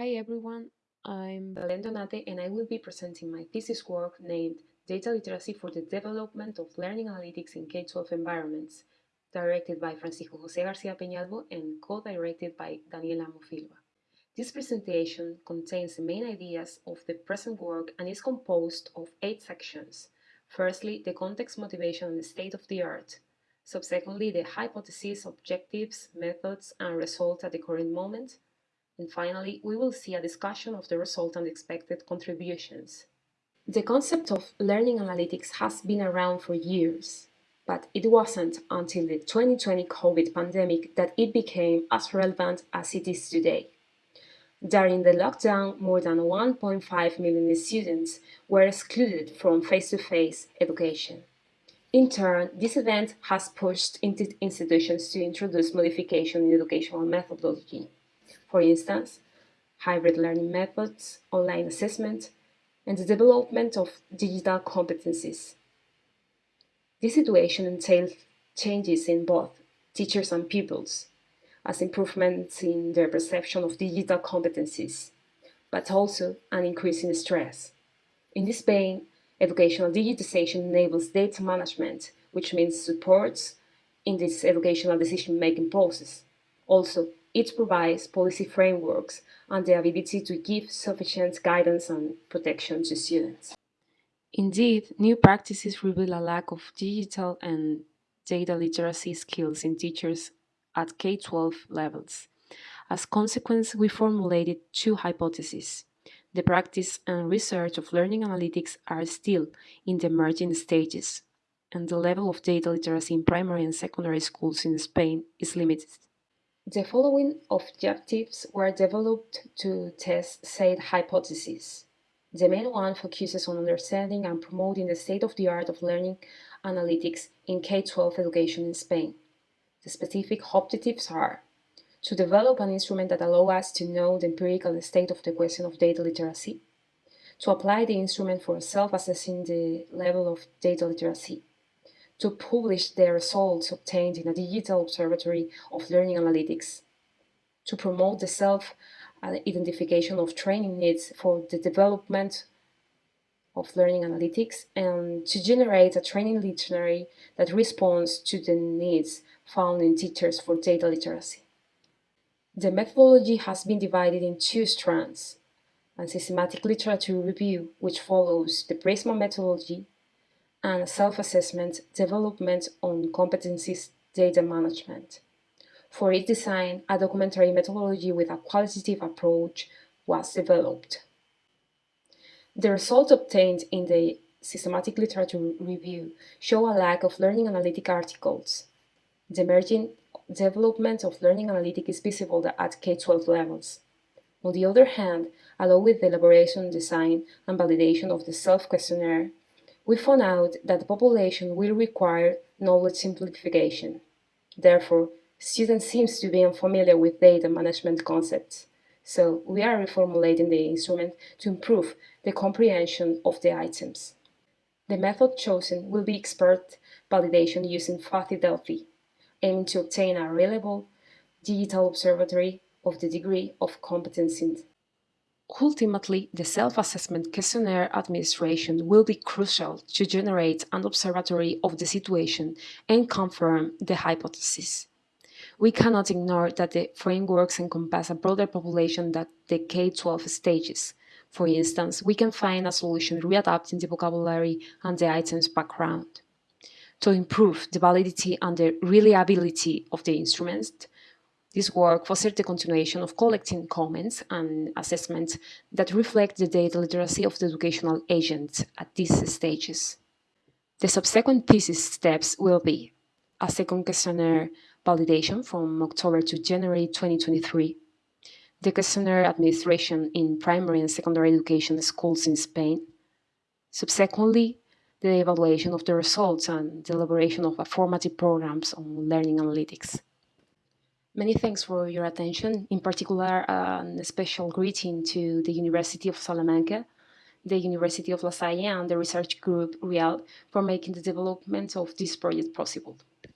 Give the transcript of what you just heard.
Hi everyone, I'm Belen Donate and I will be presenting my thesis work named Data Literacy for the Development of Learning Analytics in K-12 Environments, directed by Francisco José García Peñalvo and co-directed by Daniel Amo Filvà. This presentation contains the main ideas of the present work and is composed of eight sections. Firstly, the context, motivation, and the state of the art. Subsequently, the hypotheses, objectives, methods, and results at the current moment. And finally, we will see a discussion of the result and expected contributions. The concept of learning analytics has been around for years, but it wasn't until the 2020 COVID pandemic that it became as relevant as it is today. During the lockdown, more than 1.5 million students were excluded from face-to-face -face education. In turn, this event has pushed institutions to introduce modification in educational methodology for instance, hybrid learning methods, online assessment, and the development of digital competencies. This situation entails changes in both teachers and pupils, as improvements in their perception of digital competencies, but also an increase in stress. In this vein, educational digitization enables data management, which means supports in this educational decision-making process. Also, it provides policy frameworks and the ability to give sufficient guidance and protection to students. Indeed, new practices reveal a lack of digital and data literacy skills in teachers at K-12 levels. As consequence, we formulated two hypotheses. The practice and research of learning analytics are still in the emerging stages, and the level of data literacy in primary and secondary schools in Spain is limited. The following objectives were developed to test said hypotheses. The main one focuses on understanding and promoting the state-of-the-art of learning analytics in K-12 education in Spain. The specific objectives are to develop an instrument that allows us to know the empirical state of the question of data literacy, to apply the instrument for self-assessing the level of data literacy, to publish their results obtained in a digital observatory of learning analytics, to promote the self-identification uh, of training needs for the development of learning analytics, and to generate a training dictionary that responds to the needs found in teachers for data literacy. The methodology has been divided in two strands, a systematic literature review, which follows the Prisma methodology, and self-assessment development on competencies data management. For its design, a documentary methodology with a qualitative approach was developed. The results obtained in the systematic literature review show a lack of learning analytic articles. The emerging development of learning analytic is visible at K-12 levels. On the other hand, along with the elaboration, design, and validation of the self-questionnaire, we found out that the population will require knowledge simplification. Therefore, students seem to be unfamiliar with data management concepts. So we are reformulating the instrument to improve the comprehension of the items. The method chosen will be expert validation using fuzzy Delphi, aiming to obtain a reliable digital observatory of the degree of competence Ultimately, the self-assessment questionnaire administration will be crucial to generate an observatory of the situation and confirm the hypothesis. We cannot ignore that the frameworks encompass a broader population than the K-12 stages. For instance, we can find a solution readapting the vocabulary and the item's background. To improve the validity and the reliability of the instruments, this work fostered the continuation of collecting comments and assessments that reflect the data literacy of the educational agents at these stages. The subsequent thesis steps will be a second questionnaire validation from October to January 2023, the questionnaire administration in primary and secondary education schools in Spain, subsequently the evaluation of the results and the elaboration of formative programs on learning analytics. Many thanks for your attention, in particular a special greeting to the University of Salamanca, the University of La Salle and the research group GRIAL for making the development of this project possible.